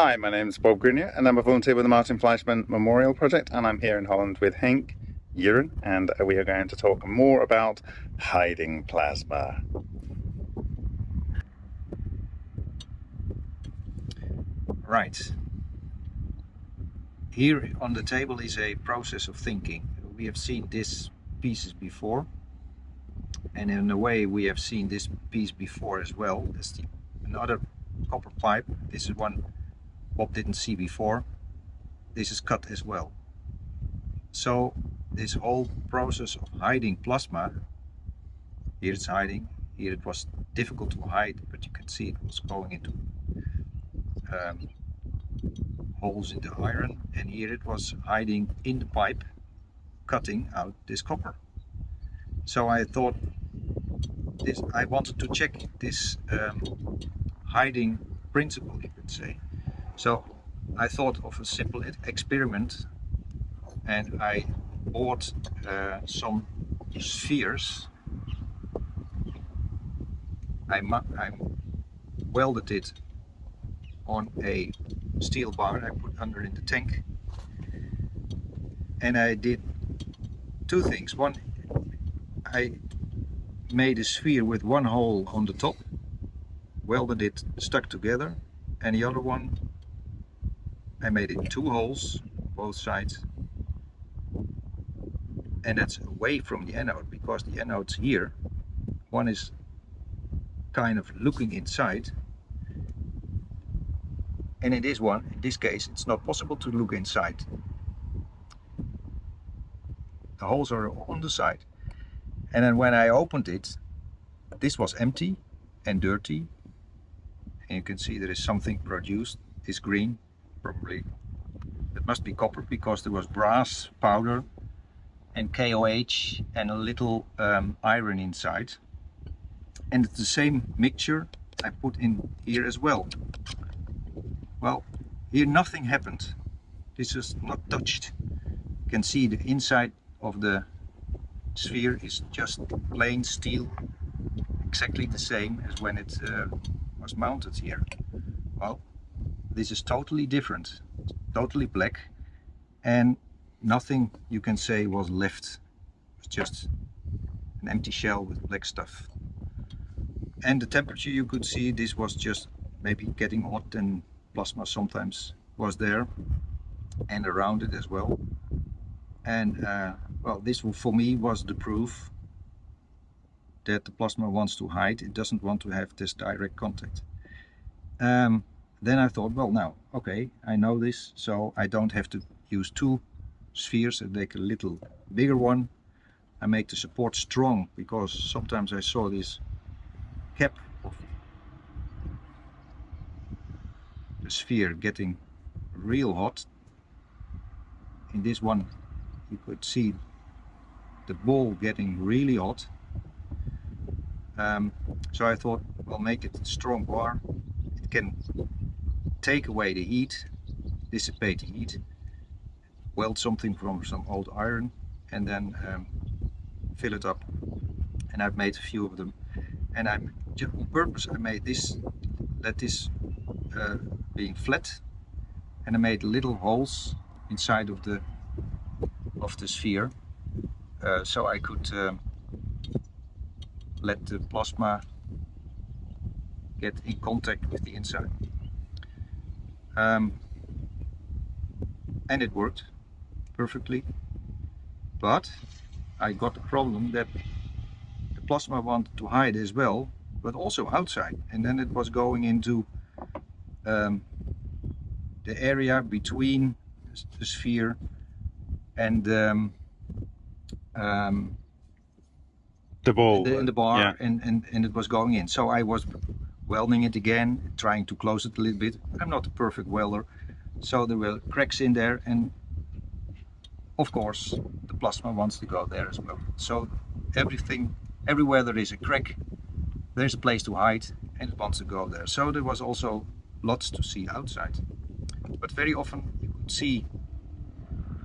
Hi, my name is Bob Greenyer and I'm a volunteer with the Martin Fleischmann Memorial Project and I'm here in Holland with Henk Juren and we are going to talk more about hiding plasma. Right. Here on the table is a process of thinking. We have seen these pieces before and in a way we have seen this piece before as well. There's the, another copper pipe. This is one Bob didn't see before. This is cut as well. So this whole process of hiding plasma, here it's hiding, here it was difficult to hide, but you can see it was going into um, holes in the iron and here it was hiding in the pipe cutting out this copper so I thought this I wanted to check this um, hiding principle you could say so I thought of a simple experiment and I bought uh, some spheres. I, I welded it on a steel bar I put under in the tank. And I did two things. One I made a sphere with one hole on the top welded it stuck together and the other one I made it two holes both sides and that's away from the anode because the anode's here one is kind of looking inside and in this one, in this case, it's not possible to look inside. The holes are on the side. And then when I opened it, this was empty and dirty. And you can see there is something produced. It's green, probably. It must be copper because there was brass powder and KOH and a little um, iron inside. And it's the same mixture I put in here as well. Well, here nothing happened. This is not touched. You can see the inside of the sphere is just plain steel, exactly the same as when it uh, was mounted here. Well, this is totally different, totally black, and nothing you can say was left. It's just an empty shell with black stuff. And the temperature you could see, this was just maybe getting hot and plasma sometimes was there and around it as well and uh, well this for me was the proof that the plasma wants to hide it doesn't want to have this direct contact um, then I thought well now okay I know this so I don't have to use two spheres I make a little bigger one I make the support strong because sometimes I saw this cap of the sphere getting real hot. In this one you could see the ball getting really hot. Um, so I thought I'll make it a strong bar. It can take away the heat, dissipate the heat, weld something from some old iron and then um, fill it up. And I've made a few of them. And I'm on purpose I made this, let this uh, being flat and I made little holes inside of the of the sphere uh, so I could um, let the plasma get in contact with the inside um, and it worked perfectly but I got the problem that the plasma wanted to hide as well but also outside and then it was going into um, the area between the sphere and um, um, the ball the, in the bar yeah. and, and, and it was going in. So I was welding it again, trying to close it a little bit. I'm not a perfect welder, so there were cracks in there and of course the plasma wants to go there as well. So everything, everywhere there is a crack, there's a place to hide and it wants to go there. So there was also lots to see outside. But very often you could see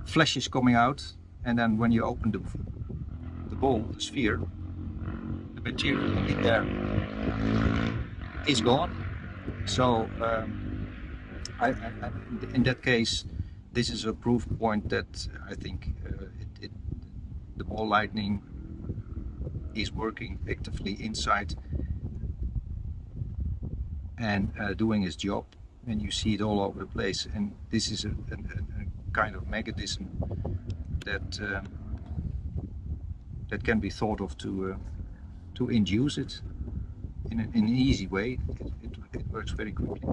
flashes coming out and then when you open the, the ball, the sphere, the material in there is gone. So um, I, I, in that case, this is a proof point that I think uh, it, it, the ball lightning is working actively inside and uh, doing its job. And you see it all over the place. And this is a, a, a kind of mechanism that um, that can be thought of to uh, to induce it in, a, in, an easy way it, it, it, works very quickly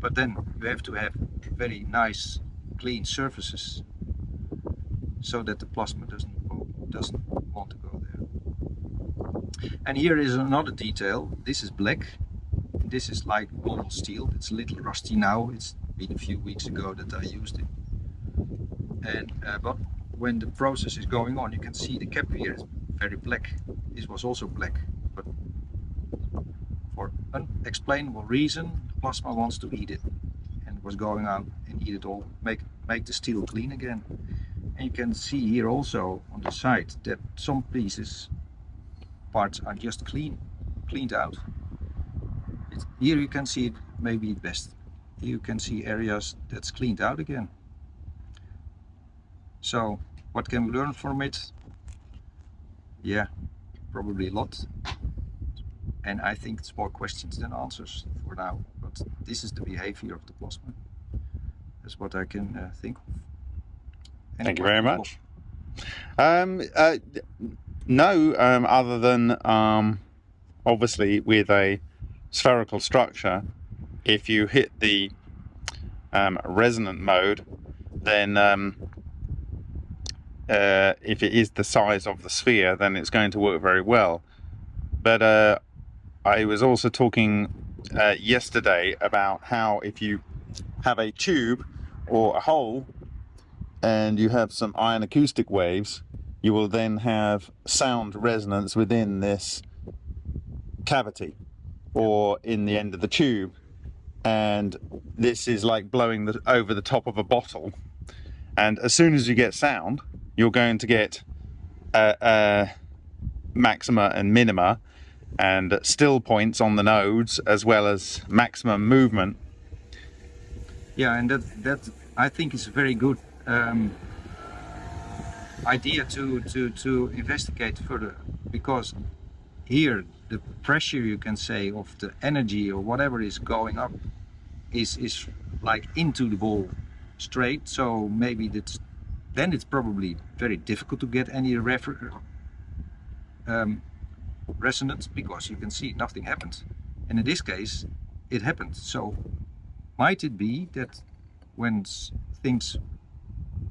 but then you have to have very nice clean surfaces so that the plasma doesn't doesn't want to go there and here is another detail this is black this is like normal steel. It's a little rusty now. It's been a few weeks ago that I used it. And uh, but when the process is going on, you can see the cap here is very black. This was also black, unexplainable reason, the plasma wants to eat it and was going out and eat it all, make make the steel clean again. And you can see here also on the side that some pieces, parts are just clean, cleaned out. Here you can see it maybe best. You can see areas that's cleaned out again. So what can we learn from it? Yeah, probably a lot. And I think it's more questions than answers for now. But this is the behavior of the plasma. That's what I can uh, think of. Thank you very much. Um, uh, no, um, other than um, obviously with a spherical structure, if you hit the um, resonant mode, then um, uh, if it is the size of the sphere, then it's going to work very well. But uh, I was also talking uh, yesterday about how if you have a tube or a hole and you have some ion acoustic waves, you will then have sound resonance within this cavity or in the end of the tube. And this is like blowing the, over the top of a bottle. And as soon as you get sound you're going to get a, a maxima and minima and still points on the nodes as well as maximum movement. Yeah and that that i think is a very good um, idea to to to investigate further because here the pressure you can say of the energy or whatever is going up is is like into the ball straight. So maybe that's then it's probably very difficult to get any refer um, resonance because you can see nothing happened and in this case it happened so might it be that when things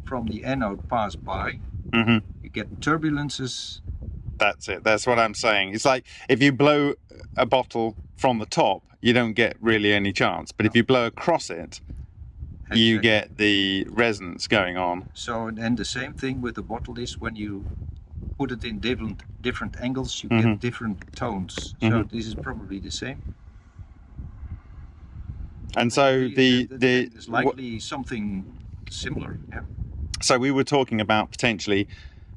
from the anode pass by mm -hmm. you get turbulences that's it. That's what I'm saying. It's like if you blow a bottle from the top, you don't get really any chance. But if you blow across it, you get the resonance going on. So and then the same thing with the bottle is when you put it in different different angles, you mm -hmm. get mm-hmm. different tones. So mm -hmm. this is probably the same. And so the the, the is likely something similar. Yeah. So we were talking about potentially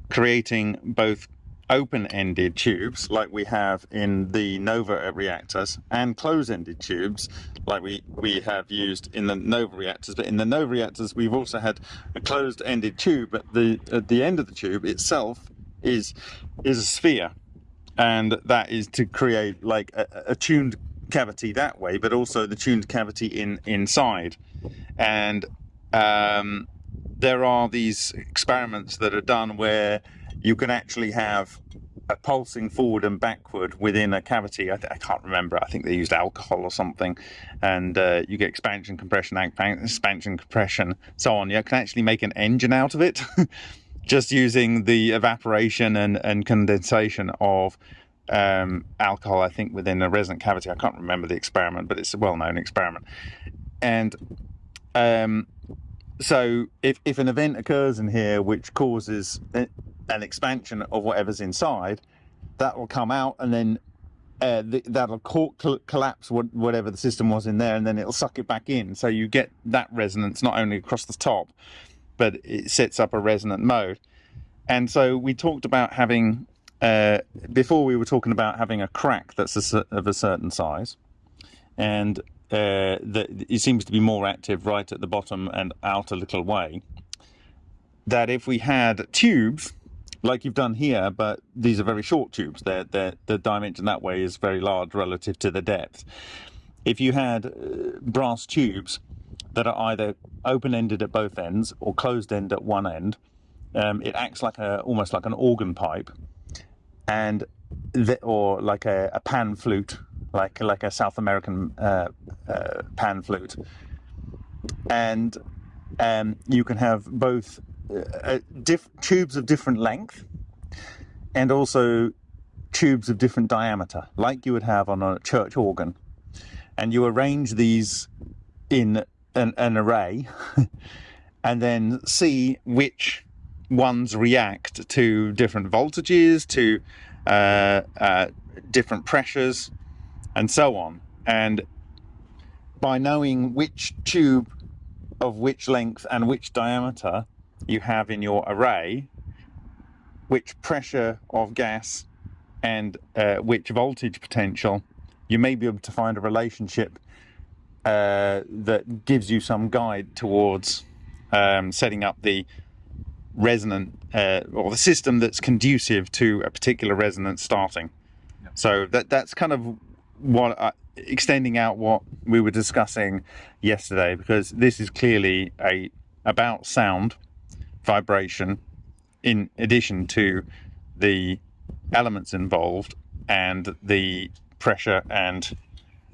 creating both open-ended tubes like we have in the Nova reactors and closed-ended tubes like we, we have used in the Nova reactors. But in the Nova reactors, we've also had a closed-ended tube, but the, at the end of the tube itself is, is a sphere. And that is to create like a, a tuned cavity that way, but also the tuned cavity in inside. And um, there are these experiments that are done where you can actually have a pulsing forward and backward within a cavity. I, I, can't remember. I think they used alcohol or something, and uh, you get expansion, compression, expansion, compression, so on. You can actually make an engine out of it, just using the evaporation and, and condensation of um, alcohol. I think within a resonant cavity. I can't remember the experiment, but it's a well-known experiment, and um, so if, if an event occurs in here which causes an expansion of whatever's inside, that will come out and then uh, that'll collapse whatever the system was in there and then it'll suck it back in. So you get that resonance not only across the top, but it sets up a resonant mode. And so we talked about having, uh, before we were talking about having a crack that's a, of a certain size. And uh, that it seems to be more active right at the bottom and out a little way. That if we had tubes like you've done here, but these are very short tubes. They're, they're, the dimension that way is very large relative to the depth. If you had uh, brass tubes that are either open-ended at both ends or closed-end at one end, um, it acts like a almost like an organ pipe, and the, or like a, a, pan flute, like like a South American uh, uh, pan flute, and um, you can have both uh, tubes of different length and also tubes of different diameter, like you would have on a church organ. And you arrange these in an, an array and then see which ones react to different voltages, to uh, uh, different pressures, and so on. And by knowing which tube of which length and which diameter you have in your array, which pressure of gas and uh, which voltage potential, you may be able to find a relationship uh, that gives you some guide towards um, setting up the resonant uh, or the system that's conducive to a particular resonance starting. Yeah. So that that's kind of what uh, extending out what we were discussing yesterday because this is clearly a about sound vibration in addition to the elements involved and the pressure and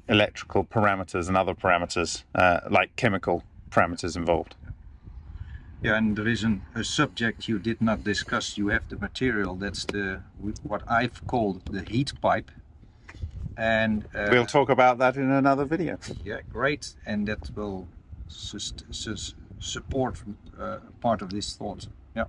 electrical parameters and other parameters uh, like chemical parameters involved. Yeah, and there is an, a subject you did not discuss. You have the material that's the what I've called the heat pipe, and uh, we'll talk about that in another video. Yeah, great, and that will support uh, part of this thought. Yeah.